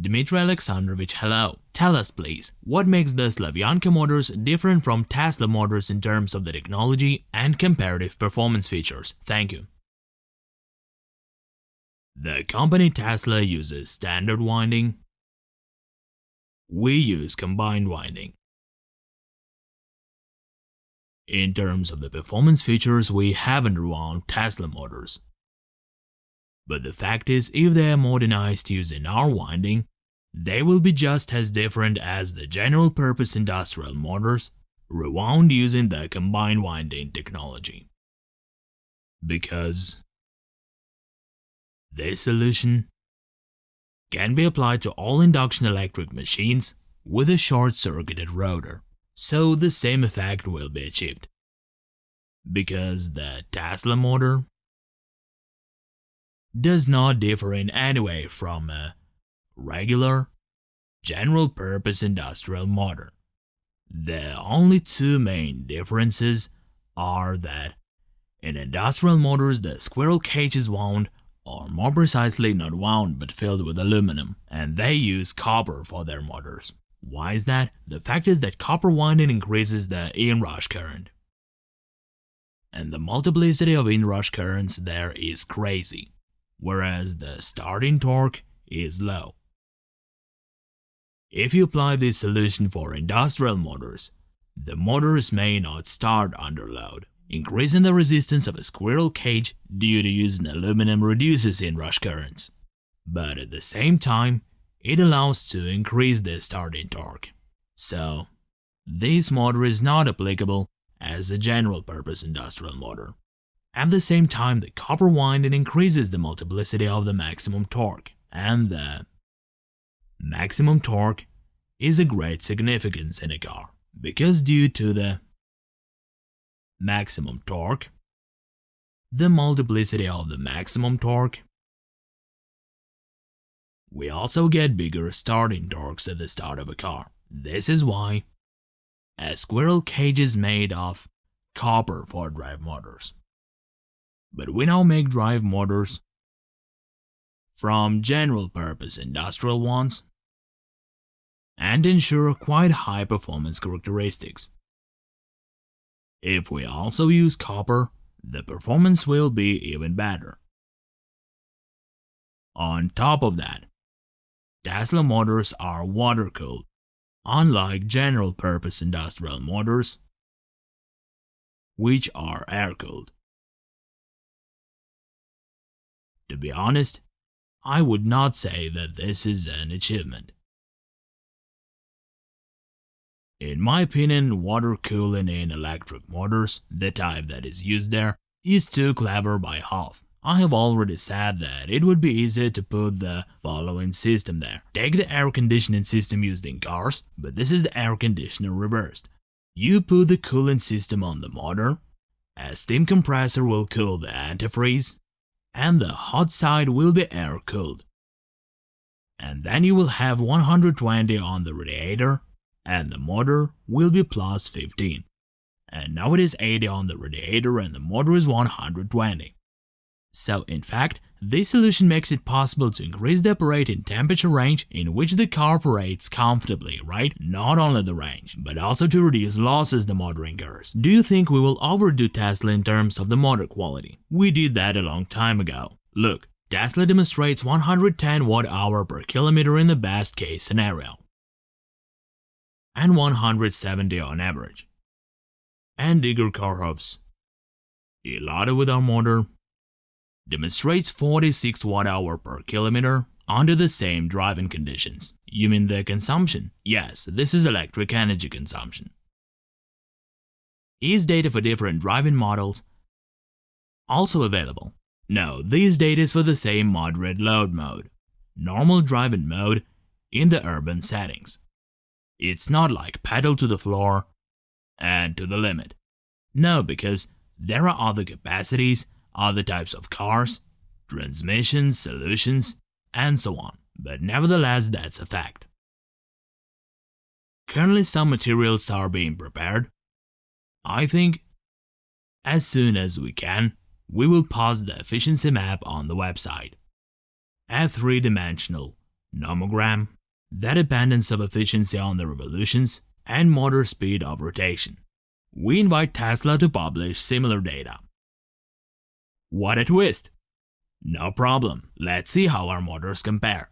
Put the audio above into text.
Dmitry Alexandrovich, hello. Tell us please, what makes the Slavyanka motors different from Tesla motors in terms of the technology and comparative performance features? Thank you. The company Tesla uses standard winding. We use combined winding. In terms of the performance features, we haven't run Tesla motors. But the fact is, if they are modernized using our winding, they will be just as different as the general-purpose industrial motors rewound using the combined winding technology. Because this solution can be applied to all induction electric machines with a short-circuited rotor, so the same effect will be achieved. Because the Tesla motor does not differ in any way from a regular, general-purpose industrial motor. The only two main differences are that in industrial motors the squirrel cage is wound, or more precisely not wound but filled with aluminum, and they use copper for their motors. Why is that? The fact is that copper winding increases the inrush current. And the multiplicity of inrush currents there is crazy whereas the starting torque is low. If you apply this solution for industrial motors, the motors may not start under load. Increasing the resistance of a squirrel cage due to using aluminum reduces inrush currents. But at the same time, it allows to increase the starting torque. So, this motor is not applicable as a general-purpose industrial motor. At the same time, the copper winding increases the multiplicity of the maximum torque, and the maximum torque is a great significance in a car, because due to the maximum torque, the multiplicity of the maximum torque, we also get bigger starting torques at the start of a car. This is why a squirrel cage is made of copper for drive motors but we now make drive motors from general purpose industrial ones and ensure quite high performance characteristics. If we also use copper, the performance will be even better. On top of that, Tesla motors are water-cooled, unlike general-purpose industrial motors, which are air-cooled. To be honest, I would not say that this is an achievement. In my opinion, water cooling in electric motors, the type that is used there, is too clever by half. I have already said that it would be easy to put the following system there. Take the air conditioning system used in cars, but this is the air conditioner reversed. You put the cooling system on the motor, a steam compressor will cool the antifreeze, and the hot side will be air-cooled. And then you will have 120 on the radiator, and the motor will be plus 15. And now it is 80 on the radiator and the motor is 120. So in fact, this solution makes it possible to increase the operating temperature range in which the car operates comfortably, right? Not only the range, but also to reduce losses the motor incurs. Do you think we will overdo Tesla in terms of the motor quality? We did that a long time ago. Look, Tesla demonstrates 110 watt-hour per kilometer in the best case scenario, and 170 on average. And Igor Kharhov's Ellada with our motor demonstrates 46 watt-hour per kilometer under the same driving conditions. You mean the consumption? Yes, this is electric energy consumption. Is data for different driving models also available? No, this data is for the same moderate load mode, normal driving mode in the urban settings. It's not like pedal to the floor and to the limit. No, because there are other capacities other types of cars, transmissions, solutions, and so on, but nevertheless that's a fact. Currently some materials are being prepared. I think as soon as we can, we will post the efficiency map on the website. A three-dimensional nomogram, the dependence of efficiency on the revolutions, and motor speed of rotation. We invite Tesla to publish similar data. What a twist! No problem, let's see how our motors compare.